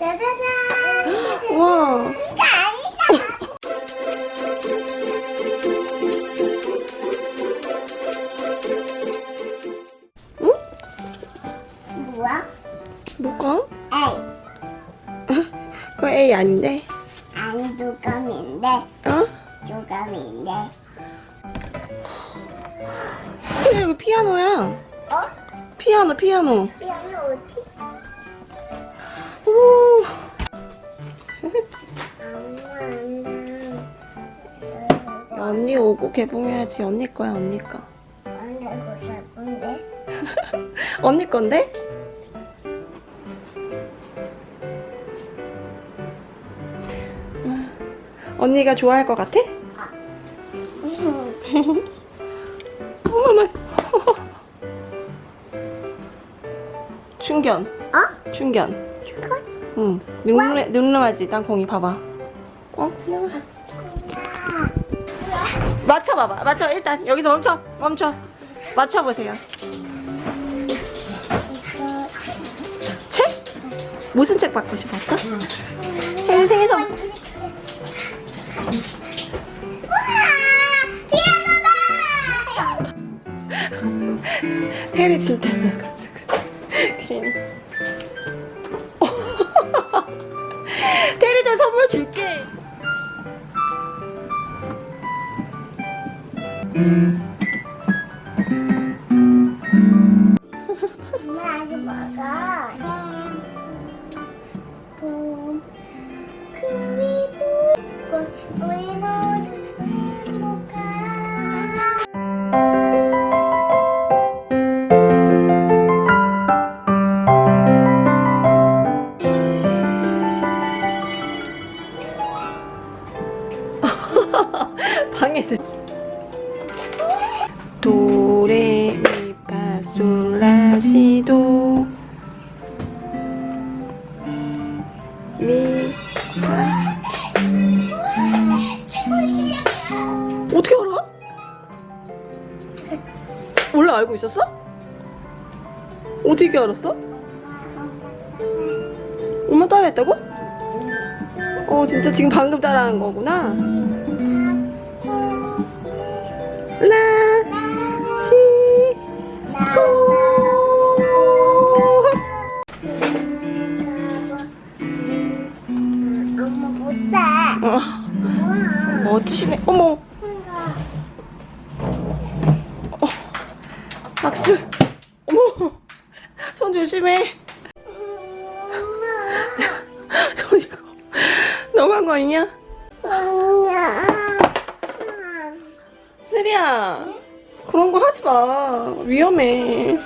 짜자잔. 와. 이거 아니다. 응? 뭐야? 뭐가? 에이. 그거 A 아닌데? 아니 두감인데. 어? 두감인데. 근데 여기 피아노야. 어? 피아노, 피아노. 피아노 어디? 언니 오고 개봉해야지. 언니 거야, 언니 거. 안돼 못할 건데. 언니 건데? 음, 언니가 좋아할 것 같아? 어머나. 충견. 어? 충견. 응. 늠름해, 늠름하지? 땅콩이 봐봐. 어? 맞춰봐봐. 맞춰. 일단 여기서 멈춰. 멈춰. 맞춰보세요. 책? 무슨 책 받고 싶었어? 혜리 생일 선물. 테리 진짜 저 선물 줄게 알고 있었어? 어떻게 알았어? 엄마 따라했다고? 어 진짜 지금 방금 따라한 거구나 라, 시, 엄마 못해. 어. 멋지시네. 어머, 박수. 어머, 손 조심해. 손 이거 너무한 거 아니냐? 느리야, 그런 거 하지 마. 위험해.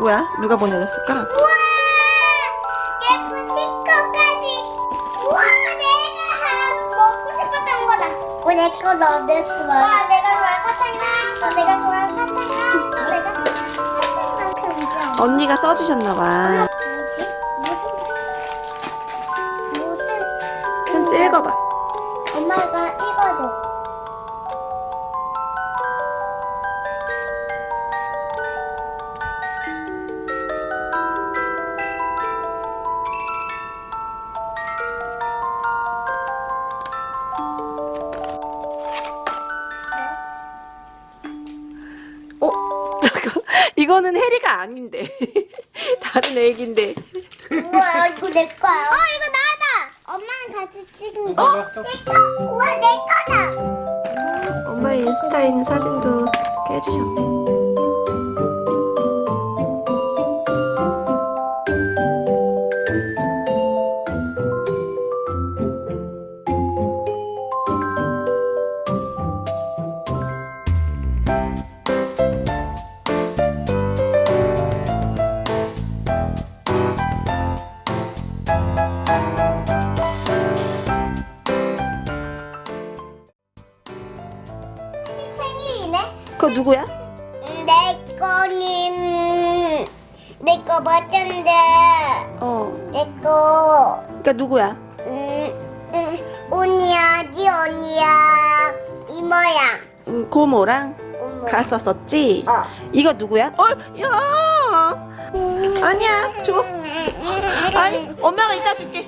누구야? 누가 보내줬을까? 우와 예쁜 스티커까지. 우와 내가 하- 먹고 싶었던 거다. 어, 내거 너내 거야. 와 내가 좋아하는 사탕랑 또 내가 좋아하는 내가 사탕랑 편지. 언니가 써주셨나봐. 편지 읽어봐. 이거는 해리가 아닌데. 다른 애기인데. 우와 이거 내 거야. 어 이거 나다. 엄마랑 같이 찍은 거. 내 거. 우와 내 거다. 엄마의 인스타에 있는 사진도 해주셨네. 내 거 맞던데. 어. 내 거. 그러니까 누구야? 음, 음, 언니야, 지 언니야. 이모야. 음, 고모랑 어머. 갔었었지? 어. 이거 누구야? 어, 야! 아니야, 줘. 아니, 엄마가 이따 줄게.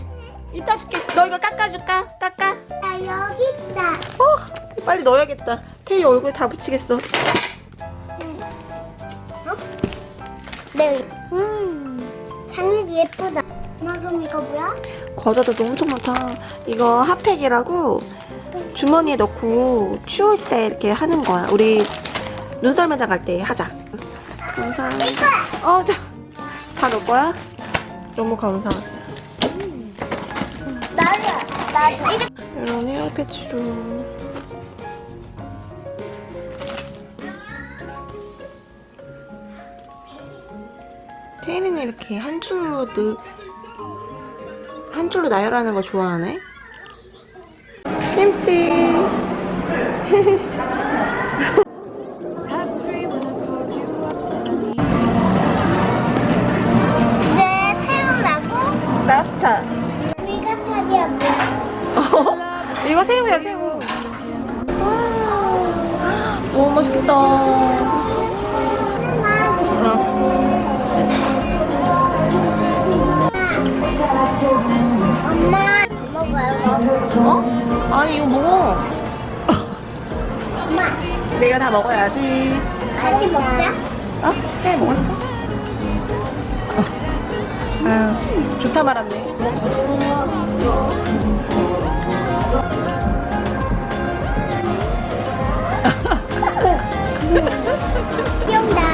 이따 줄게. 너 이거 깎아줄까? 깎아. 나 여기 있다. 어, 빨리 넣어야겠다. 태희 얼굴 다 붙이겠어. 네. 음. 장이 예쁘다. 엄마 그럼 이거 뭐야? 과자도 엄청 많다. 이거 핫팩이라고 주머니에 넣고 추울 때 이렇게 하는 거야. 우리 눈썰 매장 갈 때 하자. 감사합니다. 어, 자, 다 넣을 거야? 너무 감사하지. 나도. 나도. 이제 이런 헤어 패치로. 태인이는 이렇게 한 줄로 늘, 한 줄로 나열하는 거 좋아하네. 김치. 이제 새우라고? 랍스타. 우리가 살이야 뭐야? 이거 새우야, 새우. 오, 맛있겠다. 엄마 먹어요. 어? 아니, 이거 먹어. 엄마 내가 다 먹어야지. 같이 먹자. 어? 해, 먹을까? 어. 아유, 좋다 말았네. 귀엽다.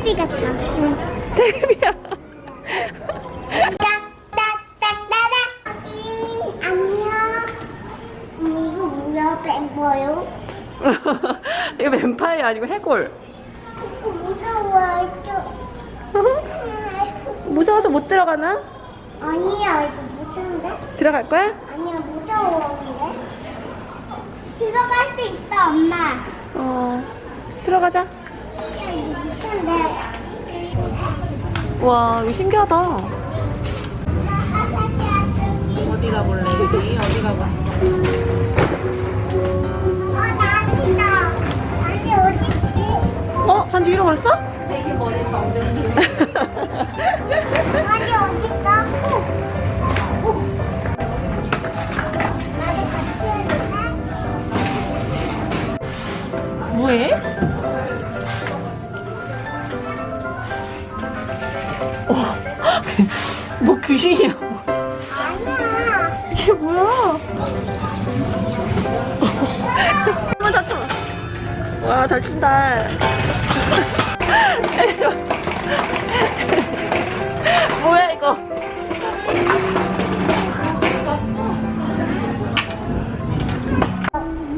테레비 같아. 응, 안녕. 음, 이거 뭐야, 뱀퍼요? 이거 뱀파이어 아니고 해골. 무서워, 좀. 무서워서 못 들어가나? 아니야, 이거 무서운데? 들어갈 거야? 아니야, 무서워인데? 들어갈 수 있어, 엄마. 어. 들어가자. 와, 이거 신기하다. 어디 가볼래? 어디 가볼래? 어? 어? 반지 잃어버렸어? 아니, 어딨어? 나도 같이 해줄래? 뭐해? 귀신이야? 아니야. 이게 뭐야? 한번 다쳐. 와, 잘 춘다. 뭐야, 이거?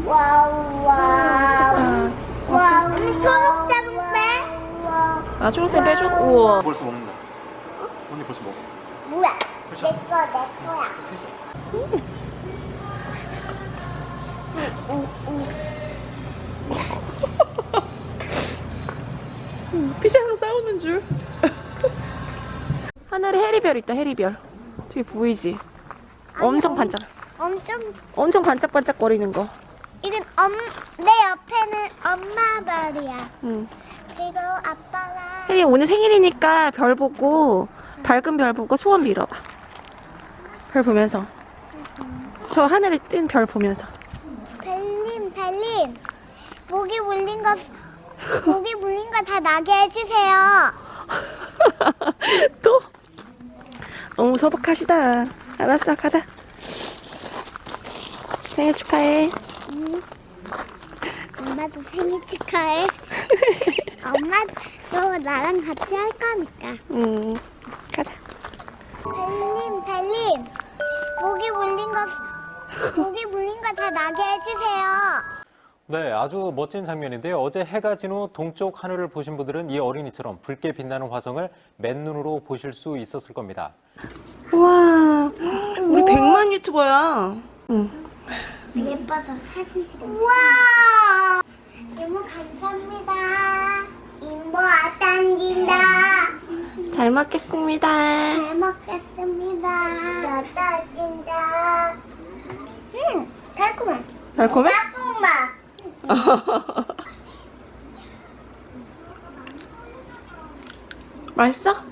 와우, 와우. 와우, 초록색 빼? 와우. 아, 초록색 빼줘? 우와. 벌써 해리별 있다, 해리별. 저기 보이지? 엄청 반짝, 엄청, 엄청 반짝반짝 거리는 거. 이건 엄, 내 옆에는 엄마 별이야. 응. 그리고 아빠가 혜리 오늘 생일이니까 별 보고 밝은 별 보고 소원 빌어봐. 별 보면서. 저 하늘에 뜬 별 보면서. 벨림, 벨림. 목이 물린 거, 목이 물린 거 다 나게 해주세요. 또? 너무 소박하시다. 알았어, 가자. 생일 축하해. 응. 엄마도 생일 축하해. 엄마도 나랑 같이 할 거니까. 응, 가자. 벨림, 벨림. 목이 물린 거, 목이 물린 거 다 나게 해주세요. 네, 아주 멋진 장면인데요. 어제 해가 진 후 동쪽 하늘을 보신 분들은 이 어린이처럼 붉게 빛나는 화성을 맨눈으로 보실 수 있었을 겁니다. 우와, 우리 100만 유튜버야. 응. 예뻐서 사진 찍어. 우와! 이모 감사합니다. 이모 아딴진다. 잘 먹겠습니다. 잘 먹겠습니다. 아딴진다. 음, 달콤해. 달콤해? 달콤해. 맛있어?